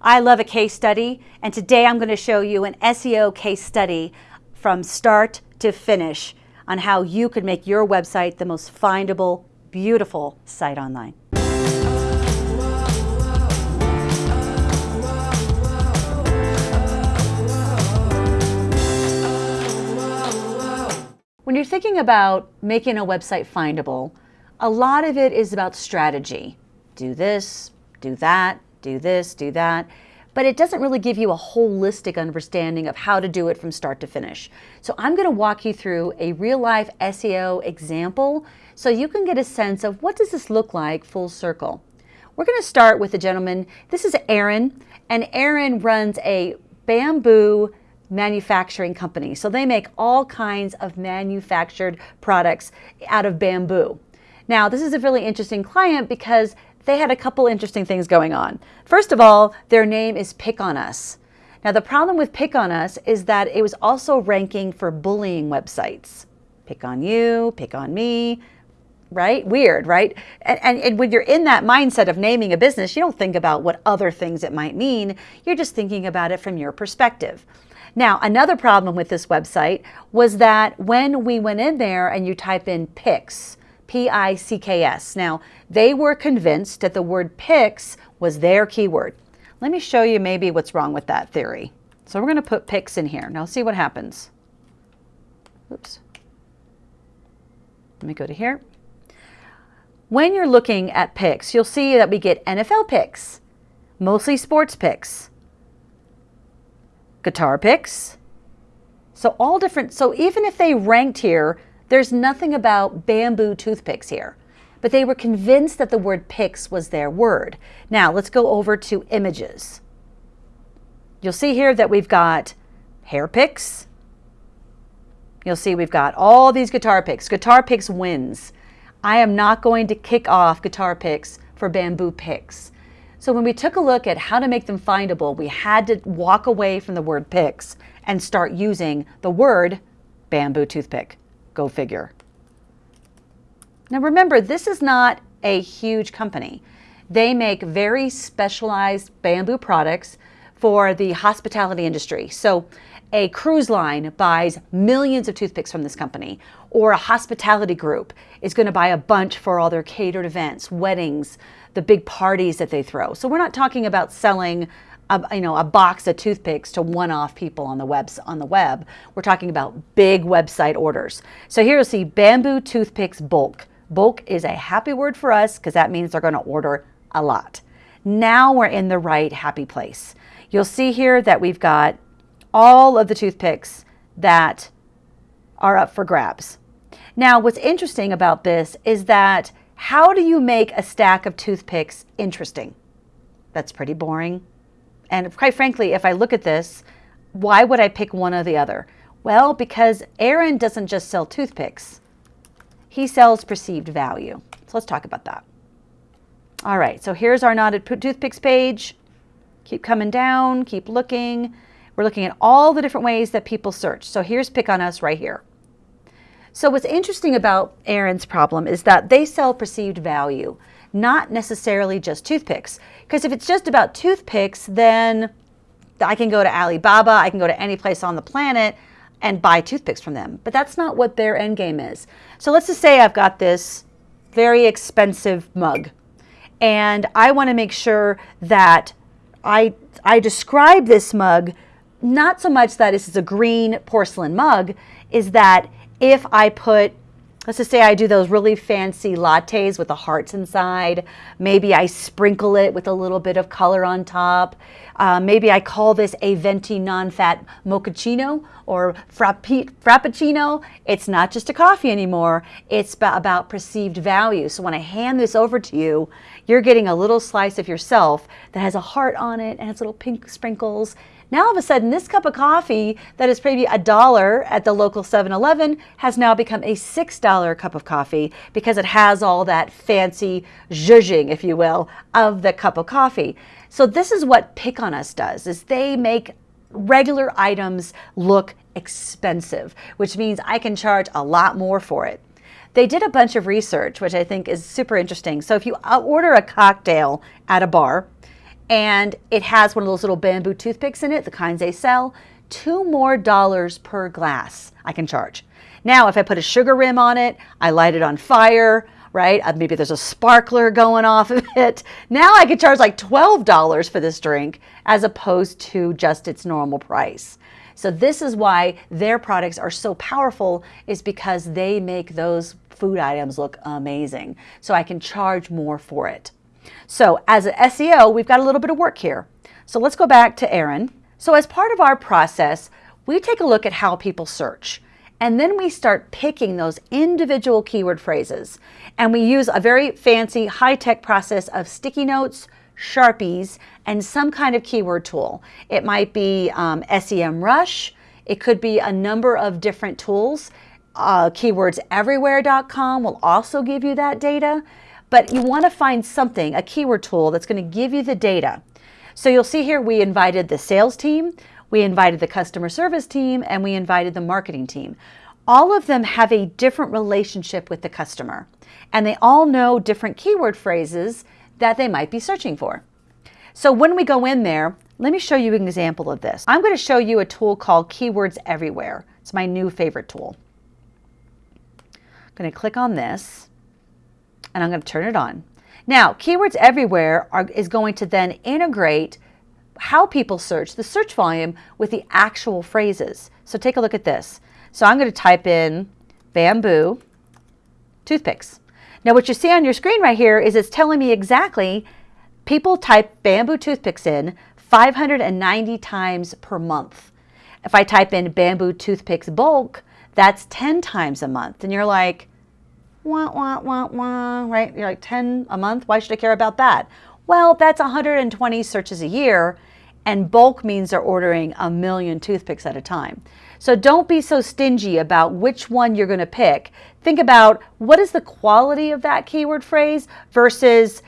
I love a case study, and today I'm going to show you an SEO case study from start to finish on how you could make your website the most findable, beautiful site online. When you're thinking about making a website findable, a lot of it is about strategy. Do this, do that, do this, do that. But it doesn't really give you a holistic understanding of how to do it from start to finish. So I'm going to walk you through a real life SEO example so you can get a sense of what does this look like full circle. We're going to start with a gentleman. This is Aaron, and Aaron runs a bamboo manufacturing company. So they make all kinds of manufactured products out of bamboo. Now, this is a really interesting client because they had a couple interesting things going on. First of all, their name is Pick on Us. Now, the problem with Pick on Us is that it was also ranking for bullying websites. Pick on you, pick on me, right? Weird, right? And, and, and, when you're in that mindset of naming a business, you don't think about what other things it might mean. You're just thinking about it from your perspective. Now, another problem with this website was that when we went in there and you type in pics, P-I-C-K-S. Now, they were convinced that the word pics was their keyword. Let me show you maybe what's wrong with that theory. So we're going to put pics in here. Now see what happens. Oops. Let me go to here. When you're looking at picks, you'll see that we get NFL picks, mostly sports picks, guitar picks. So all different, so even if they ranked here there's nothing about bamboo toothpicks here, but they were convinced that the word pics was their word. Now let's go over to images. You'll see here that we've got hair picks. You'll see we've got all these guitar picks. Guitar picks wins. I am not going to kick off guitar picks for bamboo picks. So when we took a look at how to make them findable, we had to walk away from the word picks and start using the word bamboo toothpick. Go figure. Now remember, this is not a huge company. They make very specialized bamboo products for the hospitality industry. So a cruise line buys millions of toothpicks from this company, or a hospitality group is going to buy a bunch for all their catered events, weddings, the big parties that they throw. So we're not talking about selling a, you know, a box of toothpicks to one-off people on the webs on the web. We're talking about big website orders. So here you'll see bamboo toothpicks bulk. Bulk is a happy word for us because that means they're going to order a lot. Now we're in the right happy place. You'll see here that we've got all of the toothpicks that are up for grabs. Now, what's interesting about this is that how do you make a stack of toothpicks interesting? That's pretty boring. And quite frankly, if I look at this, why would I pick one or the other? Well, because Aaron doesn't just sell toothpicks. He sells perceived value. So let's talk about that. All right, so here's our knotted toothpicks page. Keep coming down, keep looking. We're looking at all the different ways that people search. So here's Pick on Us right here. So what's interesting about Aaron's problem is that they sell perceived value not necessarily just toothpicks. Because if it's just about toothpicks, then I can go to Alibaba, I can go to any place on the planet and buy toothpicks from them. But that's not what their end game is. So let's just say I've got this very expensive mug and I want to make sure that I, I describe this mug not so much that this is a green porcelain mug, is that if I put Let's just say I do those really fancy lattes with the hearts inside. Maybe I sprinkle it with a little bit of color on top. Uh, maybe I call this a venti non-fat mochaccino or frappuccino. It's not just a coffee anymore. It's about perceived value. So when I hand this over to you, you're getting a little slice of yourself that has a heart on it and has little pink sprinkles now all of a sudden, this cup of coffee that is maybe a dollar at the local 7-Eleven has now become a $6 cup of coffee because it has all that fancy zhuzhing, if you will, of the cup of coffee. So this is what Pick on Us does, is they make regular items look expensive, which means I can charge a lot more for it. They did a bunch of research, which I think is super interesting. So if you uh, order a cocktail at a bar, and it has one of those little bamboo toothpicks in it, the kinds they sell, two more dollars per glass I can charge. Now, if I put a sugar rim on it, I light it on fire, right? Uh, maybe there's a sparkler going off of it. Now I could charge like $12 for this drink as opposed to just its normal price. So this is why their products are so powerful is because they make those food items look amazing. So I can charge more for it. So as an SEO, we've got a little bit of work here. So let's go back to Aaron. So as part of our process, we take a look at how people search. And then we start picking those individual keyword phrases. And we use a very fancy high-tech process of sticky notes, Sharpies, and some kind of keyword tool. It might be um, SEMrush. It could be a number of different tools. Uh, keywordseverywhere.com will also give you that data. But you want to find something, a keyword tool that's going to give you the data. So you'll see here we invited the sales team, we invited the customer service team, and we invited the marketing team. All of them have a different relationship with the customer, and they all know different keyword phrases that they might be searching for. So when we go in there, let me show you an example of this. I'm going to show you a tool called Keywords Everywhere. It's my new favorite tool. I'm going to click on this, and I'm going to turn it on. Now, Keywords Everywhere are, is going to then integrate how people search, the search volume, with the actual phrases. So take a look at this. So I'm going to type in bamboo toothpicks. Now what you see on your screen right here is it's telling me exactly people type bamboo toothpicks in 590 times per month. If I type in bamboo toothpicks bulk, that's 10 times a month. And you're like, wah, wah, wah, wah, right? You're like 10 a month. Why should I care about that? Well, that's 120 searches a year and bulk means they're ordering a million toothpicks at a time. So don't be so stingy about which one you're going to pick. Think about what is the quality of that keyword phrase versus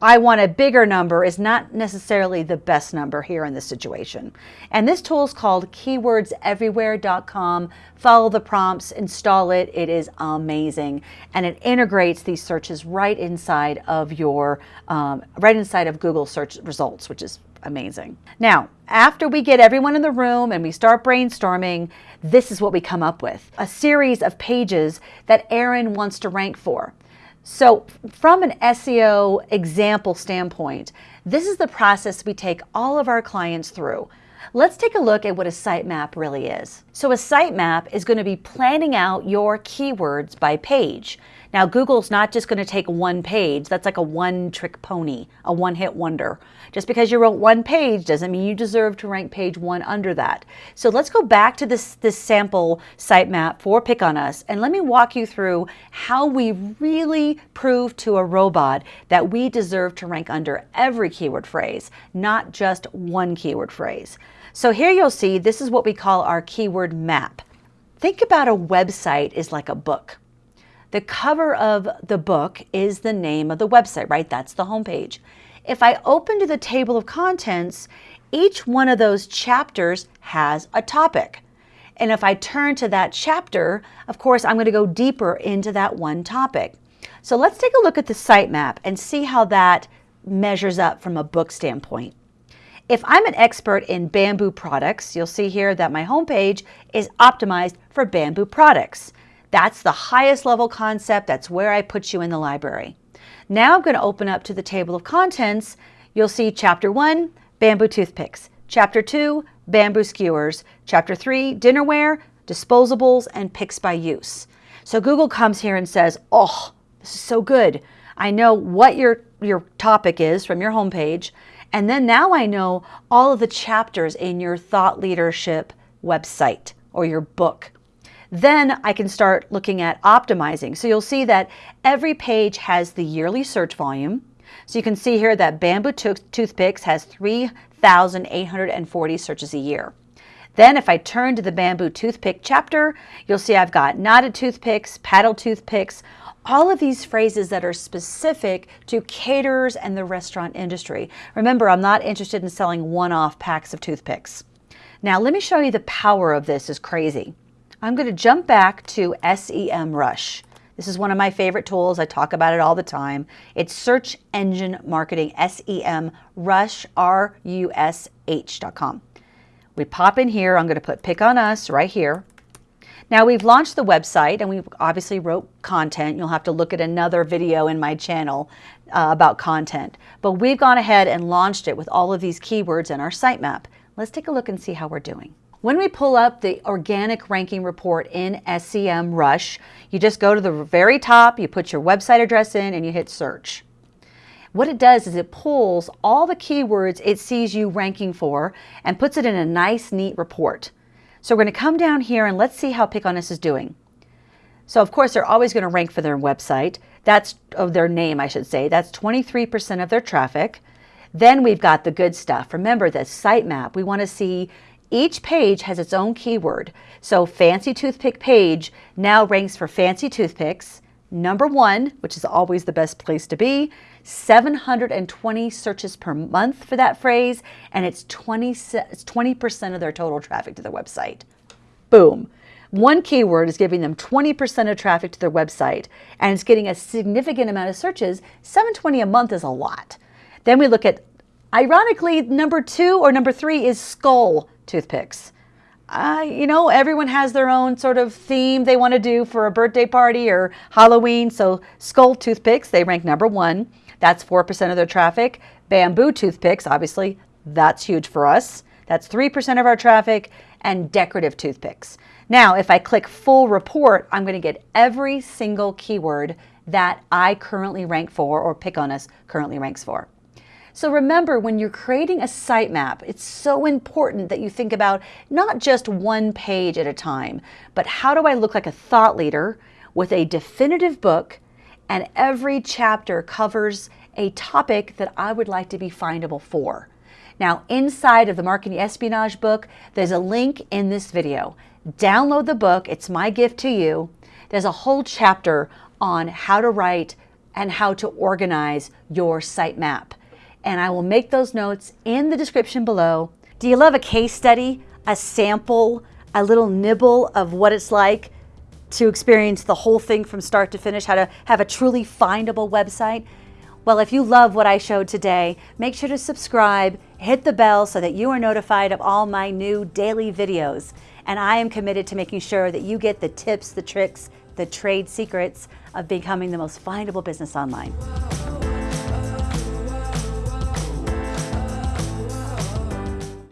I want a bigger number is not necessarily the best number here in this situation. And this tool is called keywordseverywhere.com. Follow the prompts, install it. It is amazing. And it integrates these searches right inside of your, um, right inside of Google search results, which is amazing. Now, after we get everyone in the room and we start brainstorming, this is what we come up with. A series of pages that Aaron wants to rank for. So from an SEO example standpoint, this is the process we take all of our clients through. Let's take a look at what a sitemap really is. So a sitemap is going to be planning out your keywords by page. Now, Google's not just going to take one page. That's like a one-trick pony, a one-hit wonder. Just because you wrote one page doesn't mean you deserve to rank page one under that. So let's go back to this, this sample sitemap for Pick on Us, and let me walk you through how we really prove to a robot that we deserve to rank under every keyword phrase, not just one keyword phrase. So here you'll see this is what we call our keyword map. Think about a website is like a book. The cover of the book is the name of the website, right? That's the homepage. If I open to the table of contents, each one of those chapters has a topic. And if I turn to that chapter, of course, I'm going to go deeper into that one topic. So let's take a look at the sitemap and see how that measures up from a book standpoint. If I'm an expert in bamboo products, you'll see here that my homepage is optimized for bamboo products. That's the highest level concept. That's where I put you in the library. Now I'm going to open up to the table of contents. You'll see chapter one, bamboo toothpicks. Chapter two, bamboo skewers. Chapter three, dinnerware, disposables, and picks by use. So Google comes here and says, oh, this is so good. I know what your, your topic is from your homepage. And then now I know all of the chapters in your thought leadership website or your book. Then I can start looking at optimizing. So you'll see that every page has the yearly search volume. So you can see here that Bamboo Toothpicks has 3,840 searches a year. Then if I turn to the bamboo toothpick chapter, you'll see I've got knotted toothpicks, paddle toothpicks, all of these phrases that are specific to caterers and the restaurant industry. Remember, I'm not interested in selling one-off packs of toothpicks. Now, let me show you the power of this is crazy. I'm going to jump back to SEMrush. This is one of my favorite tools. I talk about it all the time. It's Search Engine Marketing, S-E-M, Rush, R-U-S-H.com. We pop in here. I'm going to put Pick on Us right here. Now we've launched the website and we obviously wrote content. You'll have to look at another video in my channel uh, about content. But we've gone ahead and launched it with all of these keywords in our sitemap. Let's take a look and see how we're doing. When we pull up the organic ranking report in SEM Rush, you just go to the very top, you put your website address in and you hit search. What it does is it pulls all the keywords it sees you ranking for and puts it in a nice, neat report. So we're going to come down here and let's see how Pick on Us is doing. So of course, they're always going to rank for their website. That's of their name, I should say. That's 23% of their traffic. Then we've got the good stuff. Remember the sitemap. We want to see each page has its own keyword. So Fancy Toothpick page now ranks for fancy toothpicks, number one, which is always the best place to be, 720 searches per month for that phrase, and it's 20, 20% of their total traffic to their website. Boom. One keyword is giving them 20% of traffic to their website, and it's getting a significant amount of searches. 720 a month is a lot. Then we look at, ironically, number two or number three is skull toothpicks. Uh, you know, everyone has their own sort of theme they want to do for a birthday party or Halloween. So skull toothpicks, they rank number one. That's 4% of their traffic. Bamboo toothpicks, obviously, that's huge for us. That's 3% of our traffic and decorative toothpicks. Now, if I click full report, I'm going to get every single keyword that I currently rank for or Pick on Us currently ranks for. So remember, when you're creating a sitemap, it's so important that you think about not just one page at a time, but how do I look like a thought leader with a definitive book and every chapter covers a topic that I would like to be findable for. Now, inside of the Marketing Espionage book, there's a link in this video. Download the book. It's my gift to you. There's a whole chapter on how to write and how to organize your sitemap and I will make those notes in the description below. Do you love a case study, a sample, a little nibble of what it's like to experience the whole thing from start to finish, how to have a truly findable website? Well, if you love what I showed today, make sure to subscribe, hit the bell so that you are notified of all my new daily videos. And I am committed to making sure that you get the tips, the tricks, the trade secrets of becoming the most findable business online.